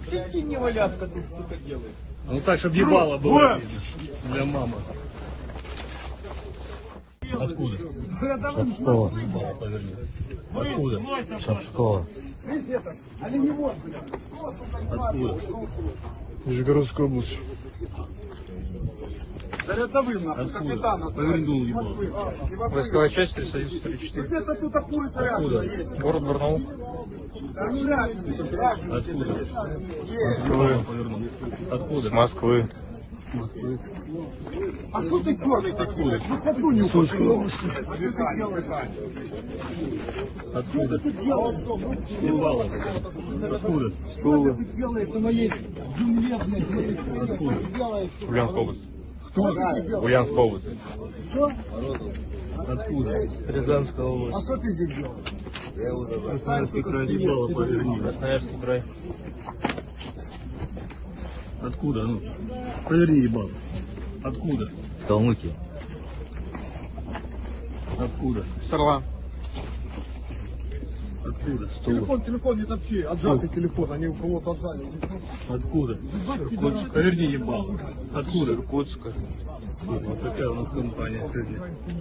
В сети не валяска тут сука делает. Ну так, чтобы ебало было видно. Для мамы. Откуда? Шапского. Откуда? Шапского. Откуда? Нижегородская область. Да рядовым нахуй, капитана. Повернул ебало. Войсковая часть Союз 34. Где-то тут рядом Откуда? есть. Город Барнаул. Да ну разница, разница. Откуда? Повернул. Откуда? Москвы. С Москвы. А что ты черный такой? Ну ходу не Сумской области. Откуда? Ебало. Откуда? Что ты делаешь на моей земле, блядь? Откуда? Ульяновская область. Кто? Ульяновская область. Что? Откуда? Рязанская А область. что ты здесь делаешь? Красноярский край ебало поверни. Красноярский край. Откуда? Ну, поверни ебало. Откуда? С Калмыкии. Откуда? С Орла. Откуда? Телефон, телефон не топчи, отжатый телефон, они у кого-то отжали. Откуда? Поверни ебало. Откуда? Иркутска. Вот такая у нас компания сегодня.